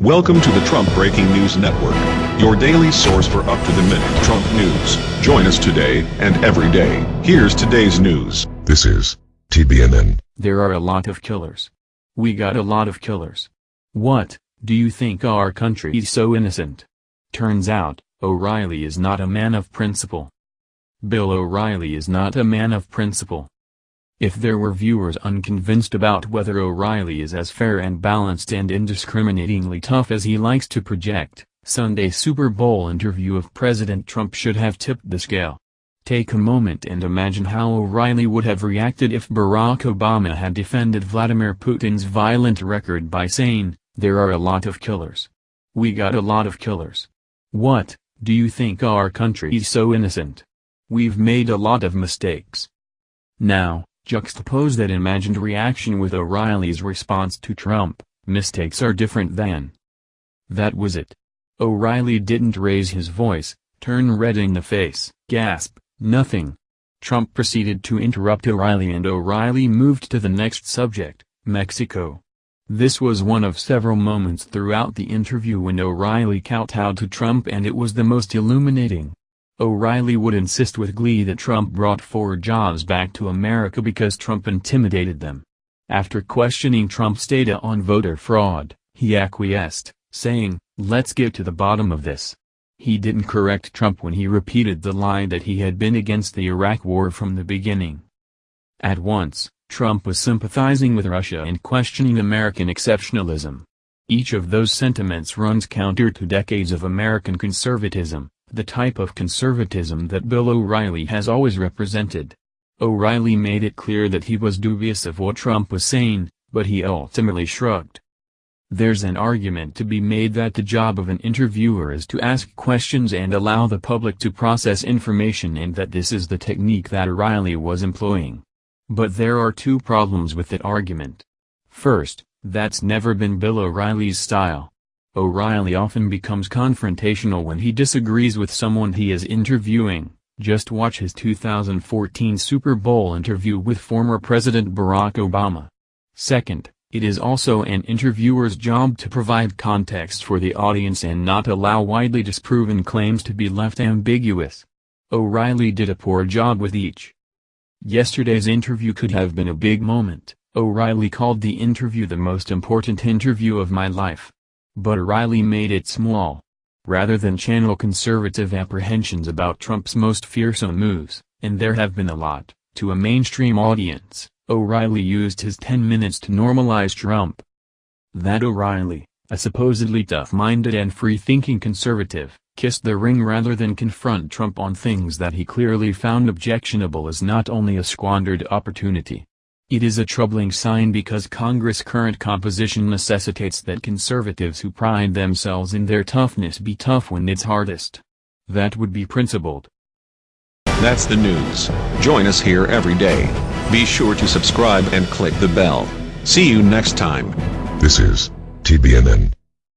Welcome to the Trump Breaking News Network, your daily source for up-to-the-minute Trump news. Join us today and every day. Here's today's news. This is TBNN. There are a lot of killers. We got a lot of killers. What, do you think our country is so innocent? Turns out, O'Reilly is not a man of principle. Bill O'Reilly is not a man of principle. If there were viewers unconvinced about whether O'Reilly is as fair and balanced and indiscriminatingly tough as he likes to project, Sunday Super Bowl interview of President Trump should have tipped the scale. Take a moment and imagine how O'Reilly would have reacted if Barack Obama had defended Vladimir Putin's violent record by saying, there are a lot of killers. We got a lot of killers. What, do you think our country is so innocent? We've made a lot of mistakes. Now, Juxtapose that imagined reaction with O'Reilly's response to Trump, mistakes are different than. That was it. O'Reilly didn't raise his voice, turn red in the face, gasp, nothing. Trump proceeded to interrupt O'Reilly and O'Reilly moved to the next subject, Mexico. This was one of several moments throughout the interview when O'Reilly kowtowed to Trump and it was the most illuminating. O'Reilly would insist with glee that Trump brought four jobs back to America because Trump intimidated them. After questioning Trump's data on voter fraud, he acquiesced, saying, let's get to the bottom of this. He didn't correct Trump when he repeated the lie that he had been against the Iraq war from the beginning. At once, Trump was sympathizing with Russia and questioning American exceptionalism. Each of those sentiments runs counter to decades of American conservatism, the type of conservatism that Bill O'Reilly has always represented. O'Reilly made it clear that he was dubious of what Trump was saying, but he ultimately shrugged. There's an argument to be made that the job of an interviewer is to ask questions and allow the public to process information and that this is the technique that O'Reilly was employing. But there are two problems with that argument. First, that's never been Bill O'Reilly's style. O'Reilly often becomes confrontational when he disagrees with someone he is interviewing, just watch his 2014 Super Bowl interview with former President Barack Obama. Second, it is also an interviewer's job to provide context for the audience and not allow widely disproven claims to be left ambiguous. O'Reilly did a poor job with each. Yesterday's interview could have been a big moment, O'Reilly called the interview the most important interview of my life. But O'Reilly made it small. Rather than channel conservative apprehensions about Trump's most fearsome moves, and there have been a lot, to a mainstream audience, O'Reilly used his 10 minutes to normalize Trump. That O'Reilly, a supposedly tough-minded and free-thinking conservative, kissed the ring rather than confront Trump on things that he clearly found objectionable is not only a squandered opportunity, it is a troubling sign because Congress' current composition necessitates that conservatives who pride themselves in their toughness be tough when it's hardest. That would be principled. That's the news. Join us here every day. Be sure to subscribe and click the bell. See you next time. This is TBNN.